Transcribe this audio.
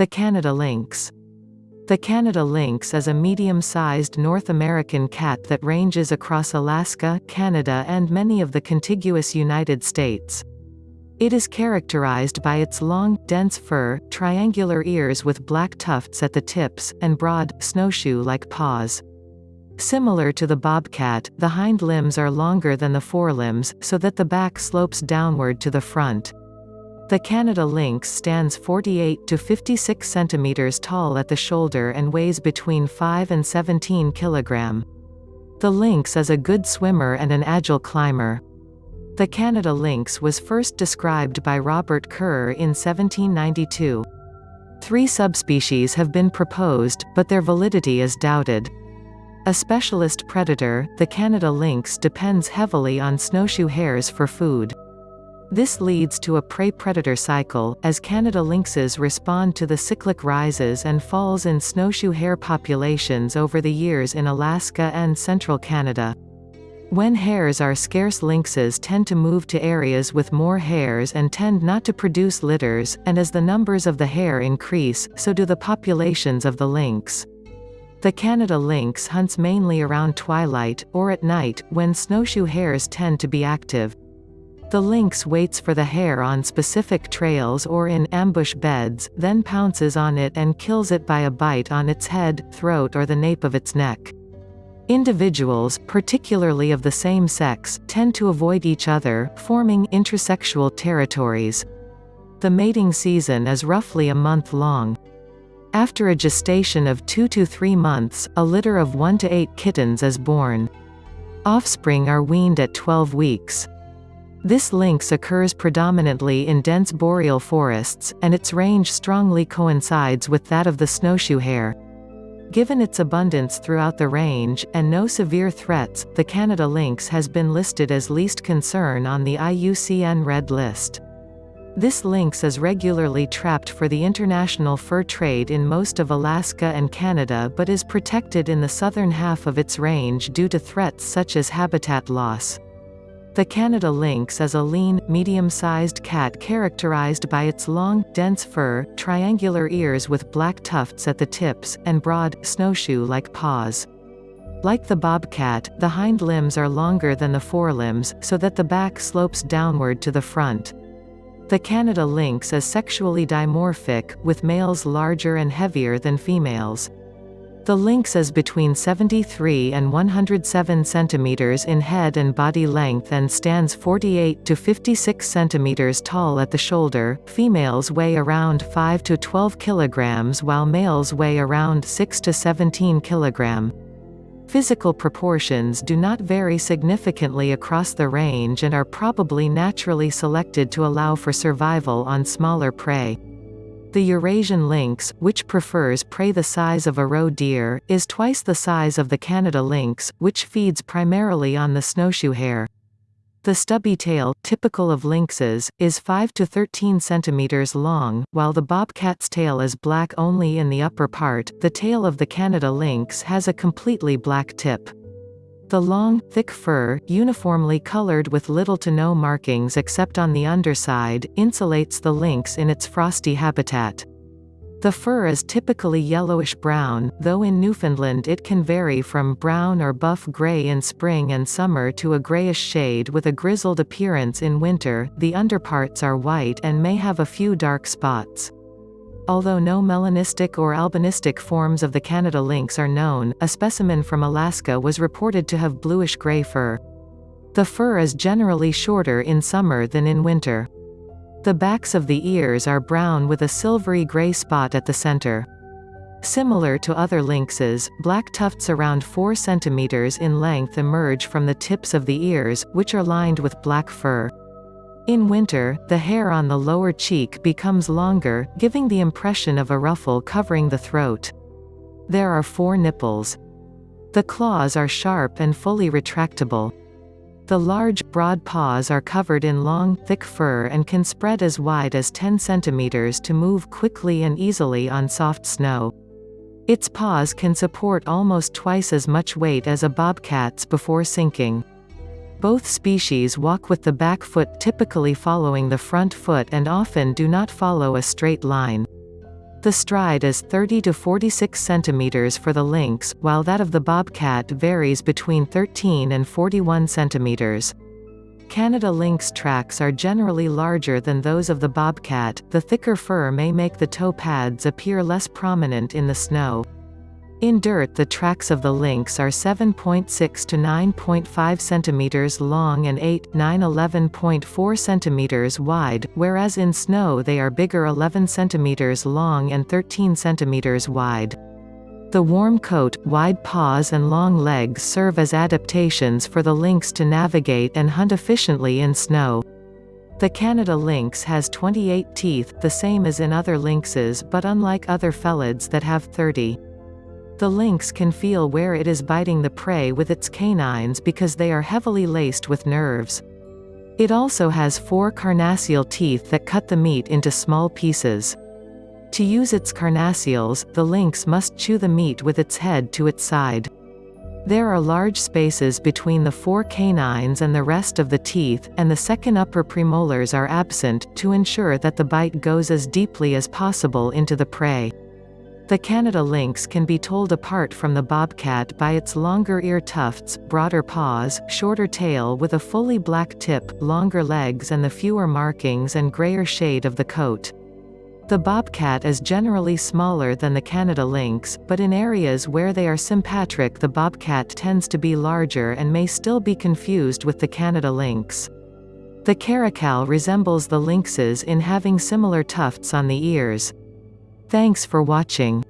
The Canada lynx. The Canada lynx is a medium-sized North American cat that ranges across Alaska, Canada and many of the contiguous United States. It is characterized by its long, dense fur, triangular ears with black tufts at the tips, and broad, snowshoe-like paws. Similar to the bobcat, the hind limbs are longer than the forelimbs, so that the back slopes downward to the front. The Canada lynx stands 48 to 56 centimeters tall at the shoulder and weighs between 5 and 17 kilogram. The lynx is a good swimmer and an agile climber. The Canada lynx was first described by Robert Kerr in 1792. Three subspecies have been proposed, but their validity is doubted. A specialist predator, the Canada lynx depends heavily on snowshoe hares for food. This leads to a prey-predator cycle, as Canada lynxes respond to the cyclic rises and falls in snowshoe hare populations over the years in Alaska and central Canada. When hares are scarce lynxes tend to move to areas with more hares and tend not to produce litters, and as the numbers of the hare increase, so do the populations of the lynx. The Canada lynx hunts mainly around twilight, or at night, when snowshoe hares tend to be active. The lynx waits for the hare on specific trails or in ambush beds, then pounces on it and kills it by a bite on its head, throat or the nape of its neck. Individuals, particularly of the same sex, tend to avoid each other, forming intersexual territories. The mating season is roughly a month long. After a gestation of 2 to 3 months, a litter of 1 to 8 kittens is born. Offspring are weaned at 12 weeks. This lynx occurs predominantly in dense boreal forests, and its range strongly coincides with that of the snowshoe hare. Given its abundance throughout the range, and no severe threats, the Canada lynx has been listed as least concern on the IUCN Red List. This lynx is regularly trapped for the international fur trade in most of Alaska and Canada but is protected in the southern half of its range due to threats such as habitat loss. The Canada lynx is a lean, medium-sized cat characterized by its long, dense fur, triangular ears with black tufts at the tips, and broad, snowshoe-like paws. Like the bobcat, the hind limbs are longer than the forelimbs, so that the back slopes downward to the front. The Canada lynx is sexually dimorphic, with males larger and heavier than females. The lynx is between 73 and 107 centimeters in head and body length and stands 48 to 56 centimeters tall at the shoulder. Females weigh around 5 to 12 kilograms while males weigh around 6 to 17 kg. Physical proportions do not vary significantly across the range and are probably naturally selected to allow for survival on smaller prey. The Eurasian lynx, which prefers prey the size of a roe deer, is twice the size of the Canada lynx, which feeds primarily on the snowshoe hare. The stubby tail, typical of lynxes, is 5 to 13 centimeters long, while the bobcat's tail is black only in the upper part. The tail of the Canada lynx has a completely black tip. The long, thick fur, uniformly colored with little to no markings except on the underside, insulates the lynx in its frosty habitat. The fur is typically yellowish-brown, though in Newfoundland it can vary from brown or buff-gray in spring and summer to a grayish shade with a grizzled appearance in winter. The underparts are white and may have a few dark spots. Although no melanistic or albinistic forms of the Canada lynx are known, a specimen from Alaska was reported to have bluish-gray fur. The fur is generally shorter in summer than in winter. The backs of the ears are brown with a silvery gray spot at the center. Similar to other lynxes, black tufts around 4 cm in length emerge from the tips of the ears, which are lined with black fur. In winter, the hair on the lower cheek becomes longer, giving the impression of a ruffle covering the throat. There are four nipples. The claws are sharp and fully retractable. The large, broad paws are covered in long, thick fur and can spread as wide as 10 centimeters to move quickly and easily on soft snow. Its paws can support almost twice as much weight as a bobcat's before sinking. Both species walk with the back foot typically following the front foot and often do not follow a straight line. The stride is 30 to 46 centimeters for the lynx, while that of the bobcat varies between 13 and 41 centimeters. Canada lynx tracks are generally larger than those of the bobcat, the thicker fur may make the toe pads appear less prominent in the snow. In dirt the tracks of the lynx are 7.6 to 9.5 cm long and 8, 9 11.4 cm wide, whereas in snow they are bigger 11 cm long and 13 cm wide. The warm coat, wide paws and long legs serve as adaptations for the lynx to navigate and hunt efficiently in snow. The Canada lynx has 28 teeth, the same as in other lynxes but unlike other felids that have 30. The lynx can feel where it is biting the prey with its canines because they are heavily laced with nerves. It also has four carnassial teeth that cut the meat into small pieces. To use its carnassials, the lynx must chew the meat with its head to its side. There are large spaces between the four canines and the rest of the teeth, and the second upper premolars are absent, to ensure that the bite goes as deeply as possible into the prey. The Canada lynx can be told apart from the bobcat by its longer ear tufts, broader paws, shorter tail with a fully black tip, longer legs and the fewer markings and grayer shade of the coat. The bobcat is generally smaller than the Canada lynx, but in areas where they are sympatric the bobcat tends to be larger and may still be confused with the Canada lynx. The caracal resembles the lynxes in having similar tufts on the ears. Thanks for watching.